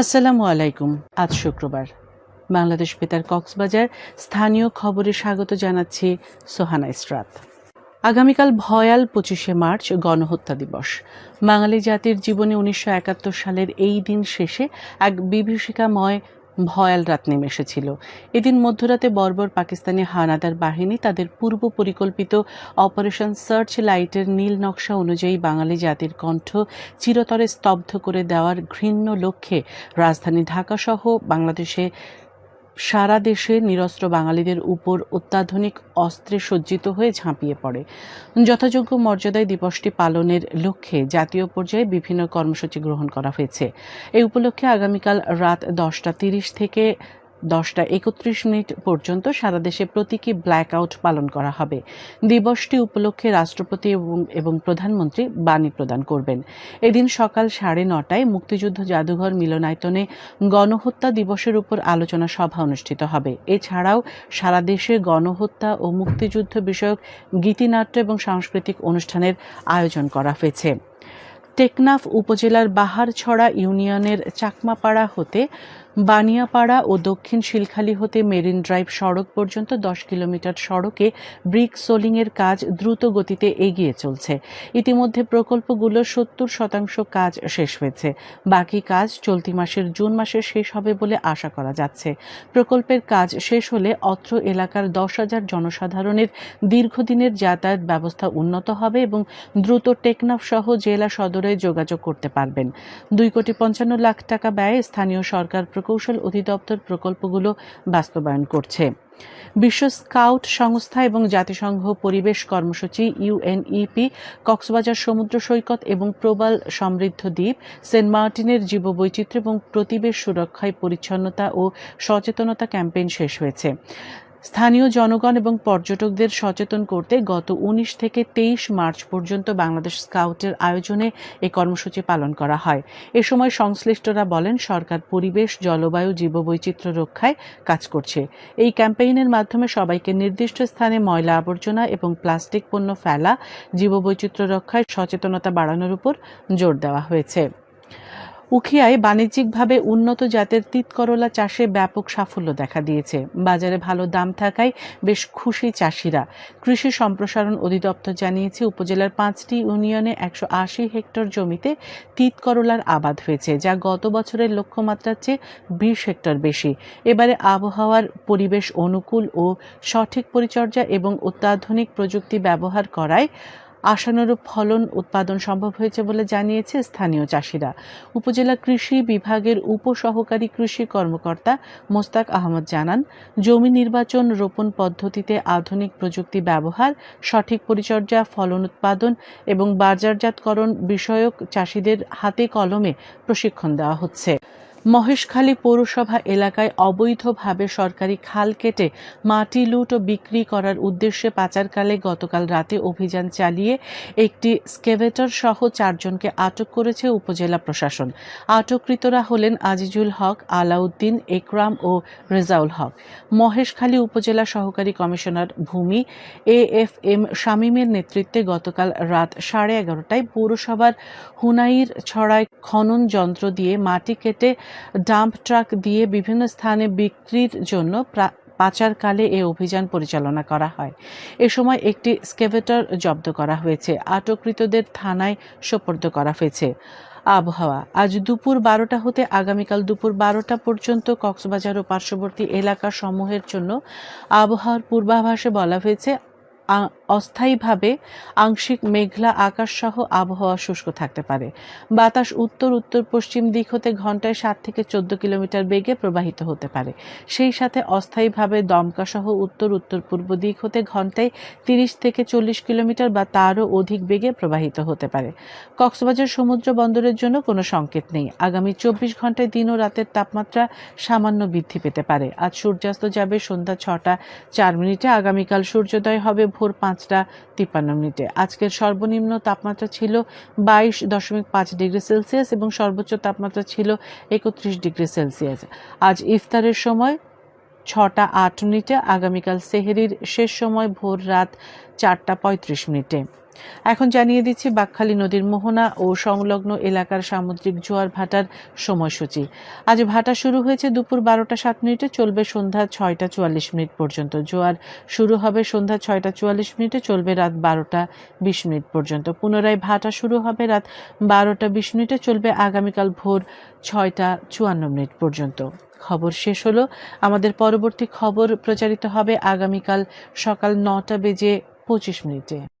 আসসালামু আলাইকুম। আজ শুক্রবার। বাংলাদেশ বেতার কক্সবাজার স্থানীয় খবরে স্বাগত জানাচ্ছি সোহানা ইসরাত। আগামীকাল ভয়াল পঁচিশে মার্চ গণহত্যা দিবস। বাঙালি জাতির জীবনে উনিশশো একাত্তর সালের এই দিন শেষে এক বিভীষিকাময় ভয়াল রাত নেমে এসেছিল এদিন মধ্যরাতে বর্বর পাকিস্তানি হানাদার বাহিনী তাদের পূর্ব পরিকল্পিত অপারেশন সার্চ লাইটের নীল নকশা অনুযায়ী বাঙালি জাতির কণ্ঠ চিরতরে স্তব্ধ করে দেওয়ার ঘৃণ্য লক্ষ্যে রাজধানী ঢাকাসহ বাংলাদেশে সারা দেশে নিরস্ত্র বাঙালিদের উপর অত্যাধুনিক অস্ত্রে সজ্জিত হয়ে ঝাঁপিয়ে পড়ে। যথাযোগ্য মর্যাদায় দিবসটি পালনের লক্ষ্যে জাতীয় পর্যায়ে বিভিন্ন কর্মসূচি গ্রহণ করা হয়েছে। এই উপলক্ষে আগামীকাল রাত দশটা তিরিশ থেকে দশটা একত্রিশ মিনিট পর্যন্ত সারা দেশে প্রতীকী ব্ল্যাক আউট পালন করা হবে। দিবসটি উপলক্ষে রাষ্ট্রপতি এবং প্রধানমন্ত্রী বাণী প্রদান করবেন। এদিন সকাল সাড়ে নটায় মুক্তিযুদ্ধ জাদুঘর মিলনায়তনে গণহত্যা দিবসের উপর আলোচনা সভা অনুষ্ঠিত হবে। এছাড়াও সারা দেশে গণহত্যা ও মুক্তিযুদ্ধ বিষয়ক গীতিনাট্য এবং সাংস্কৃতিক অনুষ্ঠানের আয়োজন করা হয়েছে। টেকনাফ উপজেলার বাহারছড়া ইউনিয়নের চাকমাপাড়া হতে বানিয়াপাড়া ও দক্ষিণ শিলখালী হতে মেরিন ড্রাইভ সড়ক পর্যন্ত দশ কিলোমিটার সড়কে ব্রিক সোলিংয়ের কাজ দ্রুত গতিতে এগিয়ে চলছে। ইতিমধ্যে প্রকল্পগুলো সত্তর শতাংশ কাজ শেষ হয়েছে। বাকি কাজ চলতি মাসের জুন মাসে শেষ হবে বলে আশা করা যাচ্ছে। প্রকল্পের কাজ শেষ হলে অত্র এলাকার দশ হাজার জনসাধারণের দীর্ঘদিনের যাতায়াত ব্যবস্থা উন্নত হবে এবং দ্রুত টেকনাফ সহ জেলা সদরে যোগাযোগ করতে পারবেন। দুই কোটি পঞ্চান্ন লাখ টাকা ব্যয়ে স্থানীয় সরকার প্রকৌশল অধিদপ্তর প্রকল্পগুলো বাস্তবায়ন করছে। বিশ্ব স্কাউট সংস্থা এবং জাতিসংঘ পরিবেশ কর্মসূচি ইউএনইপি কক্সবাজার সমুদ্র সৈকত এবং প্রবাল সমৃদ্ধ দ্বীপ, সেন্ট মার্টিনের জীববৈচিত্র্য এবং প্রতিবেশ সুরক্ষায় পরিচ্ছন্নতা ও সচেতনতা ক্যাম্পেইন শেষ হয়েছে। স্থানীয় জনগণ এবং পর্যটকদের সচেতন করতে গত উনিশ থেকে তেইশ মার্চ পর্যন্ত বাংলাদেশ স্কাউটের আয়োজনে এই কর্মসূচি পালন করা হয়। এ সময় সংশ্লিষ্টরা বলেন, সরকার পরিবেশ, জলবায়ু, জীববৈচিত্র্য রক্ষায় কাজ করছে। এই ক্যাম্পেইনের মাধ্যমে সবাইকে নির্দিষ্ট স্থানে ময়লা আবর্জনা এবং প্লাস্টিক পণ্য ফেলা, জীববৈচিত্র্য রক্ষায় সচেতনতা বাড়ানোর উপর জোর দেওয়া হয়েছে। উখিয়ায় বাণিজ্যিকভাবে উন্নত জাতের তিত করলা চাষে ব্যাপক সাফল্য দেখা দিয়েছে। বাজারে ভালো দাম থাকায় বেশ খুশি চাষিরা। কৃষি সম্প্রসারণ অধিদপ্তর জানিয়েছে, উপজেলার পাঁচটি ইউনিয়নে একশো আশি হেক্টর জমিতে তিত করলার আবাদ হয়েছে, যা গত বছরের লক্ষ্যমাত্রার চেয়ে বিশ হেক্টর বেশি। এবারে আবহাওয়ার পরিবেশ অনুকূল ও সঠিক পরিচর্যা এবং অত্যাধুনিক প্রযুক্তি ব্যবহার করায় আশানুরূপ ফলন উৎপাদন সম্ভব হয়েছে বলে জানিয়েছে স্থানীয় চাষিরা। উপজেলা কৃষি বিভাগের উপসহকারী কৃষি কর্মকর্তা মোস্তাক আহমদ জানান, জমি নির্বাচন রোপণ পদ্ধতিতে আধুনিক প্রযুক্তি ব্যবহার, সঠিক পরিচর্যা, ফলন উৎপাদন এবং বাজারজাতকরণ বিষয়ক চাষিদের হাতে কলমে প্রশিক্ষণ দেওয়া হচ্ছে। মহেশখালী পৌরসভা এলাকায় অবৈধভাবে সরকারি খাল কেটে মাটি লুট ও বিক্রি করার উদ্দেশ্যে পাচারকালে গতকাল রাতে অভিযান চালিয়ে একটি স্কেভেটর সহ চারজনকে আটক করেছে উপজেলা প্রশাসন। আটককৃতরা হলেন আজিজুল হক, আলাউদ্দিন একরাম ও রেজাউল হক। মহেশখালী উপজেলা সহকারী কমিশনার ভূমি এ এফ এম শামীমের নেতৃত্বে গতকাল রাত সাড়ে এগারোটায় পৌরসভার হুনাইর ছড়ায় খনন যন্ত্র দিয়ে মাটি কেটে ডাম্প ট্রাক দিয়ে বিভিন্ন স্থানে বিক্রির জন্য পাচারকালে এ অভিযান পরিচালনা করা হয়। এ সময় একটি স্কেভেটর জব্দ করা হয়েছে। আটককৃতদের থানায় সোপর্দ করা হয়েছে। আবহাওয়া। আজ দুপুর বারোটা হতে আগামীকাল দুপুর বারোটা পর্যন্ত কক্সবাজার ও পার্শ্ববর্তী এলাকা সমূহের জন্য আবহাওয়ার পূর্বাভাসে বলা হয়েছে অস্থায়ীভাবে আংশিক মেঘলা আকাশ সহ আবহাওয়া শুষ্ক থাকতে পারে। বাতাস উত্তর উত্তর, পশ্চিম দিক হতে ঘন্টায় সাত থেকে চোদ্দ কিলোমিটার বেগে প্রবাহিত হতে পারে। সেই সাথে অস্থায়ীভাবে দমকা সহ উত্তর উত্তর পূর্ব দিক হতে ঘন্টায় তিরিশ থেকে চল্লিশ কিলোমিটার বা তারও অধিক বেগে প্রবাহিত হতে পারে। কক্সবাজার সমুদ্র বন্দরের জন্য কোনো সংকেত নেই। আগামী চব্বিশ ঘন্টায় দিন ও রাতের তাপমাত্রা সামান্য বৃদ্ধি পেতে পারে। আজ সূর্যাস্ত যাবে সন্ধ্যা ছটা চার মিনিটে। আগামীকাল সূর্যোদয় হবে ভোর পাঁচটা তিপ্পান্ন মিনিটে। আজকের সর্বনিম্ন তাপমাত্রা ছিল বাইশ দশমিক পাঁচ ডিগ্রি সেলসিয়াস এবং সর্বোচ্চ তাপমাত্রা ছিল একত্রিশ ডিগ্রি সেলসিয়াস। আজ ইফতারের সময় ছটা আট মিনিটে, আগামীকাল সেহেরির শেষ সময় ভোর রাত চারটা পঁয়ত্রিশ মিনিটে। এখন জানিয়ে দিচ্ছি বাকখালী নদীর মোহনা ও সংলগ্ন এলাকার সামুদ্রিক জোয়ার ভাটার সময়সূচি। আজ ভাটা শুরু হয়েছে দুপুর বারোটা সাত মিনিটে, চলবে সন্ধ্যা ছয়টা চুয়াল্লিশ মিনিট পর্যন্ত। জোয়ার শুরু হবে সন্ধ্যা ছয়টা চুয়াল্লিশ মিনিটে, চলবে রাত বারোটা বিশ মিনিট পর্যন্ত। পুনরায় ভাটা শুরু হবে রাত বারোটা বিশ মিনিটে, চলবে আগামীকাল ভোর ছয়টা চুয়ান্ন মিনিট পর্যন্ত। খবর শেষ হলো। আমাদের পরবর্তী খবর প্রচারিত হবে আগামীকাল সকাল নটা বেজে পঁচিশ মিনিটে।